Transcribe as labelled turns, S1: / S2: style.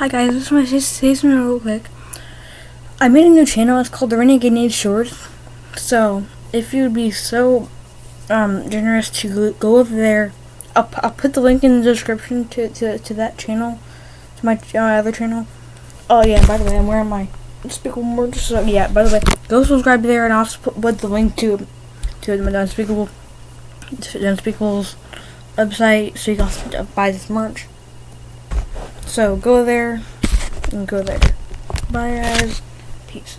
S1: Hi guys, this is my say something real quick. I made a new channel. It's called the Renegade Nade Shorts. So if you'd be so um, generous to go over there, I'll, I'll put the link in the description to, to, to that channel, to my, my other channel. Oh yeah, by the way, I'm wearing my Unspeakable merch. So yeah, by the way, go subscribe there, and I'll put, put the link to to the Unspeakable to Unspeakable's website so you can buy this merch. So go there and go there. Bye guys. Peace.